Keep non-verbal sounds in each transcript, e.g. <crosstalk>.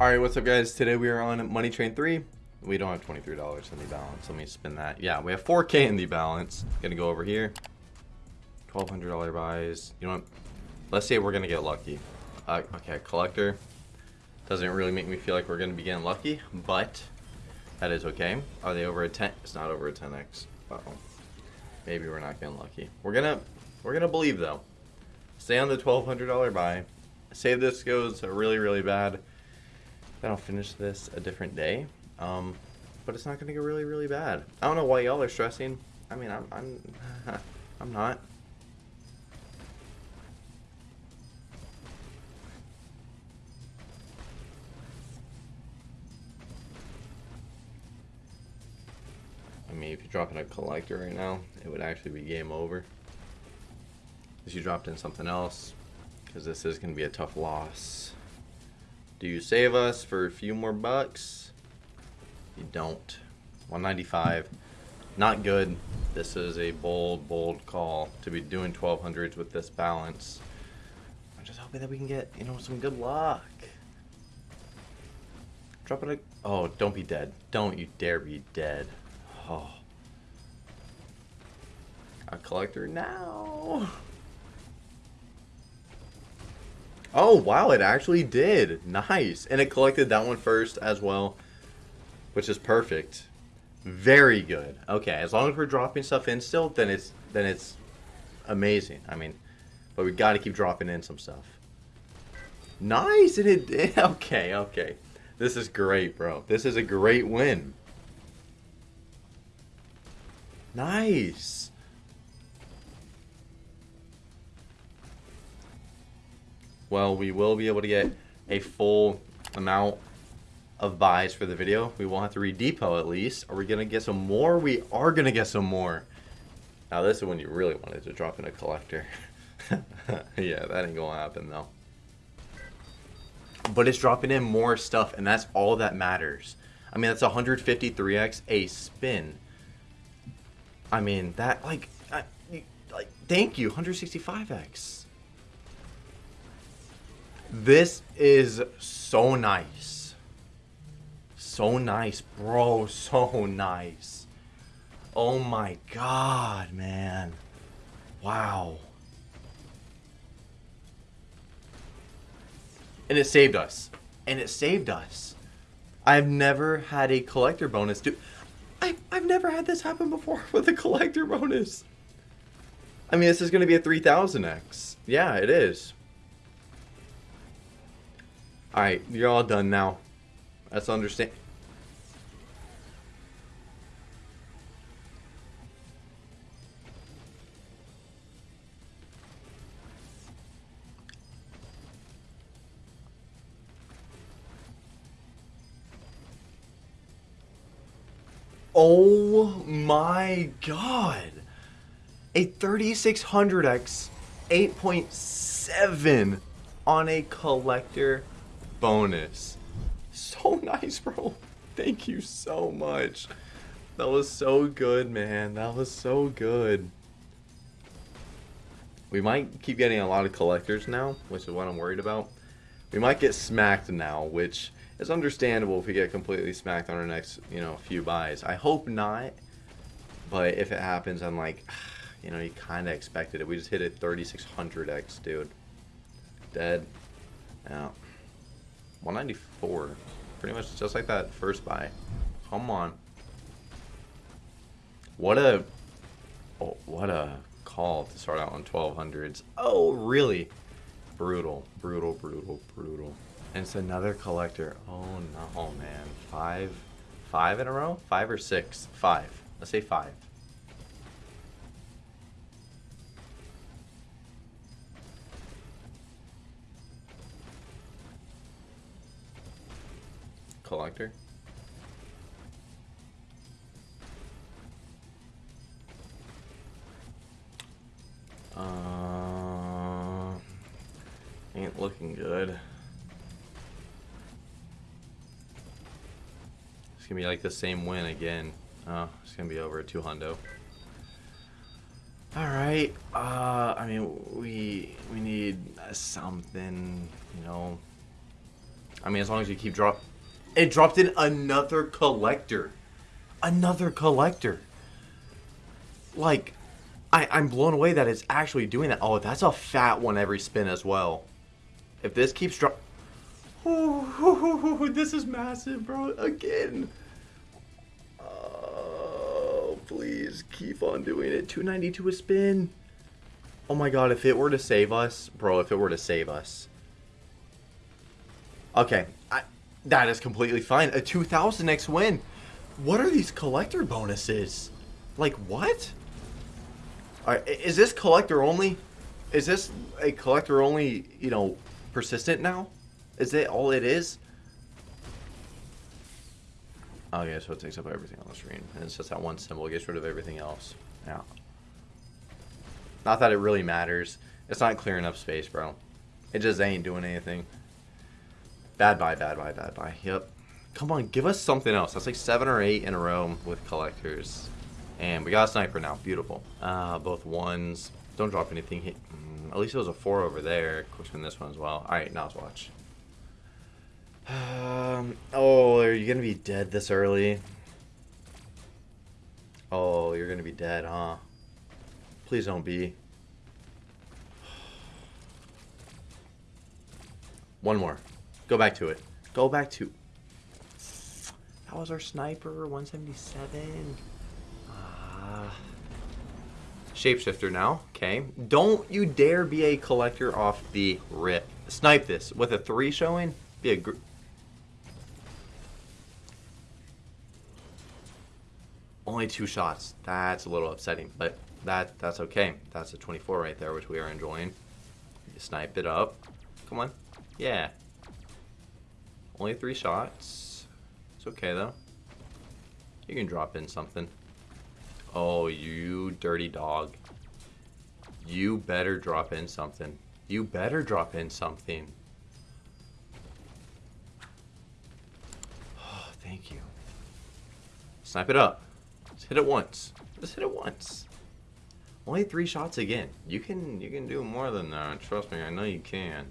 Alright, what's up guys? Today we are on Money Train 3. We don't have $23 in the balance. Let me spin that. Yeah, we have 4K in the balance. Gonna go over here. $1,200 buys. You know what? Let's say we're gonna get lucky. Uh, okay, collector. Doesn't really make me feel like we're gonna be getting lucky, but that is okay. Are they over a 10? It's not over a 10x. Uh oh Maybe we're not getting lucky. We're gonna, we're gonna believe though. Stay on the $1,200 buy. Say this goes really, really bad. Then I'll finish this a different day. Um, but it's not gonna get really, really bad. I don't know why y'all are stressing. I mean, I'm, I'm, <laughs> I'm not. I mean, if you're dropping a collector right now, it would actually be game over. If you dropped in something else, because this is going to be a tough loss. Do you save us for a few more bucks? You don't. 195. Not good. This is a bold, bold call to be doing 1200s with this balance. I'm just hoping that we can get, you know, some good luck. Drop it a... Oh, don't be dead. Don't you dare be dead. Oh. A collector now. Oh, wow, it actually did. Nice. And it collected that one first as well, which is perfect. Very good. Okay, as long as we're dropping stuff in still, then it's then it's amazing. I mean, but we got to keep dropping in some stuff. Nice, and it did. <laughs> Okay, okay. This is great, bro. This is a great win. Nice. Well, we will be able to get a full amount of buys for the video. We won't have to redepot at least. Are we going to get some more? We are going to get some more. Now, this is when you really wanted to drop in a collector. <laughs> yeah, that ain't going to happen, though. But it's dropping in more stuff, and that's all that matters. I mean, that's 153x a spin. I mean, that, like, I, like thank you, 165x. This is so nice. So nice, bro. So nice. Oh my god, man. Wow. And it saved us. And it saved us. I've never had a collector bonus do I, I've never had this happen before <laughs> with a collector bonus. I mean, this is going to be a 3000x. Yeah, it is. Alright, you're all done now. Let's understand. Oh my god. A 3600X 8.7 on a collector bonus. So <laughs> nice, bro. Thank you so much. That was so good, man. That was so good. We might keep getting a lot of collectors now, which is what I'm worried about. We might get smacked now, which is understandable if we get completely smacked on our next, you know, few buys. I hope not, but if it happens, I'm like, ah, you know, you kind of expected it. We just hit it 3600x, dude. Dead. Yeah. 194. Pretty much just like that first buy. Come on. What a... Oh, what a call to start out on 1200s. Oh, really? Brutal, brutal, brutal, brutal. And it's another collector. Oh, no, man. Five. Five in a row? Five or six? Five. Let's say five. Collector. Uh, ain't looking good. It's gonna be like the same win again. Oh, it's gonna be over two hundo. All right. Uh, I mean, we we need something, you know, I mean, as long as you keep drop. It dropped in another collector. Another collector. Like, I, I'm blown away that it's actually doing that. Oh, that's a fat one every spin as well. If this keeps drop. Oh, <laughs> this is massive, bro. Again. Oh, please keep on doing it. 292 a spin. Oh my god, if it were to save us, bro, if it were to save us. Okay, that is completely fine. A 2000x win. What are these collector bonuses? Like, what? Is this collector only? Is this a collector only, you know, persistent now? Is it all it is? Okay, so it takes up everything on the screen. And it's just that one symbol. It gets rid of everything else. Yeah. Not that it really matters. It's not clearing up space, bro. It just ain't doing anything. Bad buy, bad buy, bad buy. Yep. Come on, give us something else. That's like seven or eight in a row with collectors. And we got a sniper now. Beautiful. Uh, both ones. Don't drop anything. Mm, at least it was a four over there. Quick spin this one as well. Alright, now let's watch. Um, oh, are you going to be dead this early? Oh, you're going to be dead, huh? Please don't be. <sighs> One more. Go back to it. Go back to... That was our sniper, 177. Ah. Shapeshifter now. Okay. Don't you dare be a collector off the rip. Snipe this. With a 3 showing, be a... Only two shots. That's a little upsetting, but that that's okay. That's a 24 right there, which we are enjoying. Snipe it up. Come on. Yeah. Only three shots. It's okay, though. You can drop in something. Oh, you dirty dog. You better drop in something. You better drop in something. Oh, thank you. Snipe it up. Just hit it once. Just hit it once. Only three shots again. You can you can do more than that. Trust me, I know you can.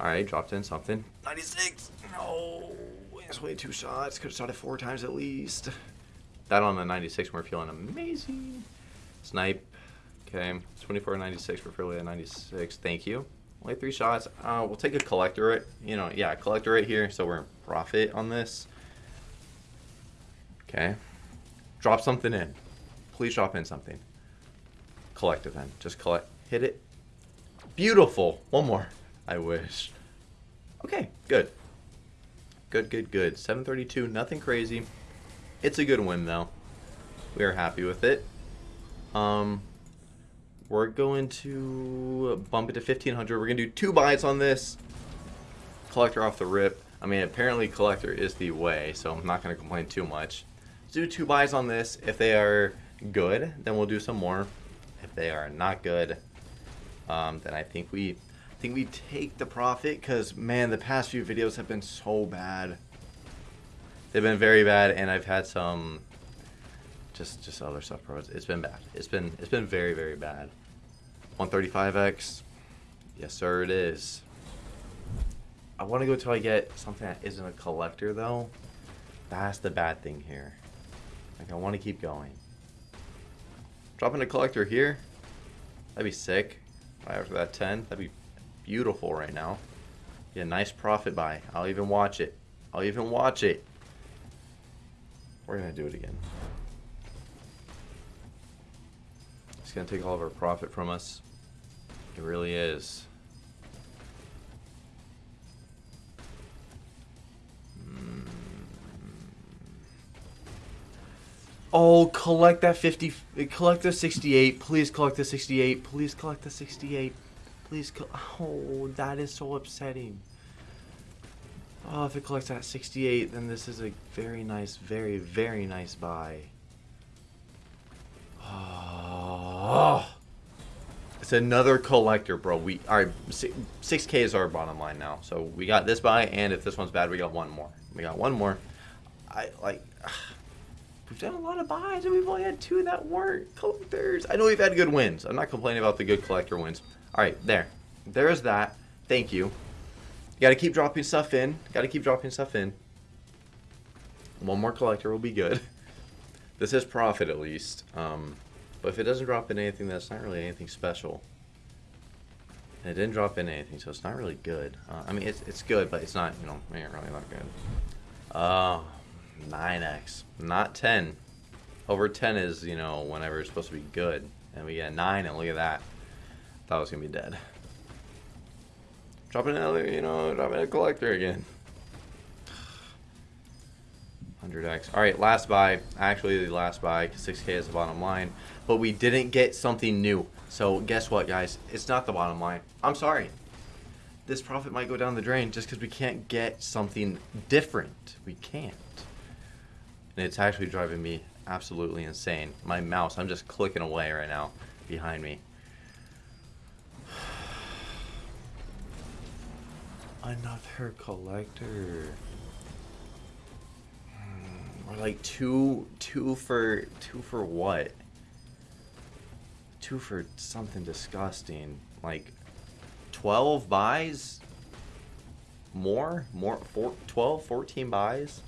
Alright, dropped in something. 96! No! It's way two shots. Could have shot it four times at least. That on the 96, we're feeling amazing. Snipe. Okay, 24 96 for Philly at 96. Thank you. Only three shots. Uh, we'll take a collector You know, yeah, collector right here, so we're in profit on this. Okay. Drop something in. Please drop in something. Collect it then. Just collect. Hit it. Beautiful. One more. I wish. Okay, good. Good, good, good. 732, nothing crazy. It's a good win, though. We are happy with it. Um, we're going to bump it to 1500. We're going to do two buys on this. Collector off the rip. I mean, apparently collector is the way, so I'm not going to complain too much. Let's do two buys on this. If they are good, then we'll do some more. If they are not good, um, then I think we I think we take the profit because man, the past few videos have been so bad. They've been very bad, and I've had some just just other stuff, it's been bad. It's been it's been very very bad. 135x, yes sir, it is. I want to go till I get something that isn't a collector though. That's the bad thing here. Like I want to keep going. Dropping a collector here. That'd be sick. Right after that 10. That'd be beautiful right now. Be a nice profit buy. I'll even watch it. I'll even watch it. We're going to do it again. It's going to take all of our profit from us. It really is. Mm. Oh, collect that 50, collect the 68. Please collect the 68. Please collect the 68. Please, oh, that is so upsetting. Oh, if it collects at 68, then this is a very nice, very, very nice buy. Oh, it's another collector, bro. We all right. 6k is our bottom line now. So we got this buy, and if this one's bad, we got one more. We got one more. I like. We've done a lot of buys, and we've only had two that weren't collectors. I know we've had good wins. I'm not complaining about the good collector wins. All right, there. There's that. Thank you. got to keep dropping stuff in. Got to keep dropping stuff in. One more collector will be good. <laughs> This is profit at least. Um, but if it doesn't drop in anything, that's not really anything special. And it didn't drop in anything, so it's not really good. Uh, I mean, it's, it's good, but it's not, you know, really not good. Uh, 9x. Not 10. Over 10 is, you know, whenever it's supposed to be good. And we get 9, and look at that. Thought I was going to be dead. Dropping another, you know, dropping a collector again. 100x. All right, last buy. Actually, the last buy. 6k is the bottom line. But we didn't get something new. So guess what, guys? It's not the bottom line. I'm sorry. This profit might go down the drain just because we can't get something different. We can't. And it's actually driving me absolutely insane. My mouse, I'm just clicking away right now behind me. Another collector. Hmm, we're like two, two for, two for what? Two for something disgusting. Like, 12 buys? More? More? Four, 12, 14 buys?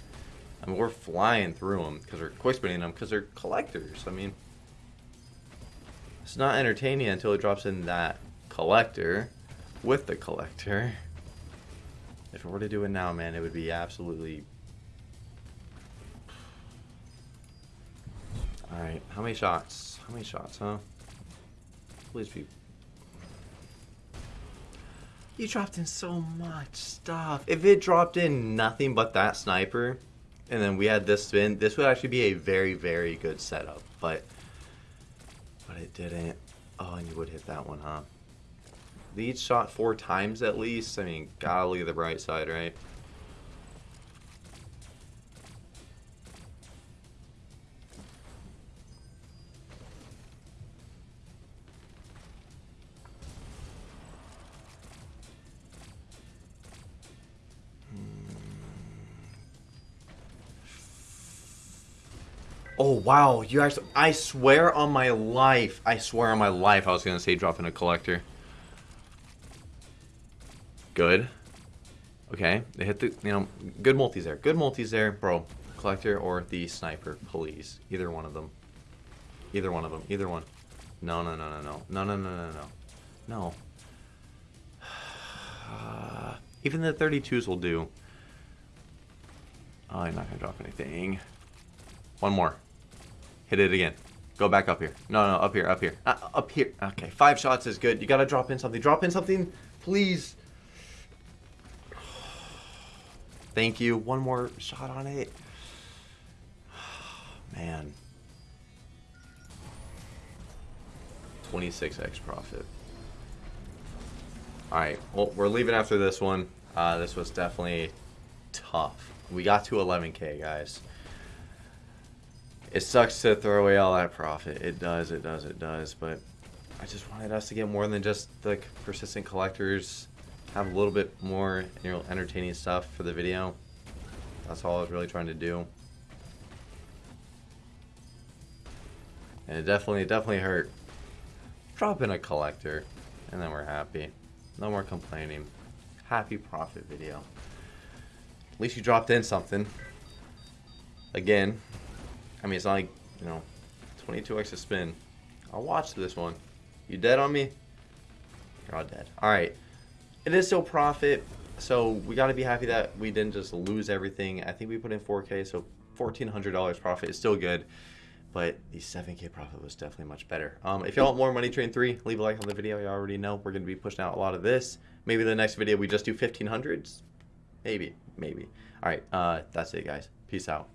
I mean, we're flying through them because we're quick spinning them because they're collectors. I mean, it's not entertaining until it drops in that collector with the collector. If we were to do it now, man, it would be absolutely... Alright, how many shots? How many shots, huh? Please be... You dropped in so much stuff. If it dropped in nothing but that sniper, and then we had this spin, this would actually be a very, very good setup. But, but it didn't. Oh, and you would hit that one, huh? Lead shot four times at least. I mean, gotta look at the bright side, right? Oh, wow. You guys, I swear on my life, I swear on my life I was going to say drop in a collector. Good. Okay, they hit the, you know, good multis there. Good multis there, bro. Collector or the sniper, please. Either one of them. Either one of them. Either one. No, no, no, no, no. No, no, no, no, no. No. <sighs> Even the 32s will do. I'm not going to drop anything. One more. Hit it again. Go back up here. No, no, up here, up here. Uh, up here. Okay, five shots is good. You gotta drop in something. Drop in something, please. Thank you. One more shot on it. <sighs> Man. 26x profit. Alright, well, we're leaving after this one. Uh, this was definitely tough. We got to 11k, guys. It sucks to throw away all that profit. It does, it does, it does. But I just wanted us to get more than just the persistent collectors. Have a little bit more you know, entertaining stuff for the video. That's all I was really trying to do. And it definitely, definitely hurt. Drop in a collector, and then we're happy. No more complaining. Happy profit video. At least you dropped in something. Again, I mean, it's not like, you know, 22x a spin. I'll watch this one. You dead on me? You're all dead. Alright. It is still profit, so we got to be happy that we didn't just lose everything. I think we put in 4K, so $1,400 profit is still good. But the 7K profit was definitely much better. Um, if y'all want more Money Train 3, leave a like on the video. You already know we're going to be pushing out a lot of this. Maybe the next video we just do 1500s. Maybe. Maybe. Alright, uh, that's it, guys. Peace out.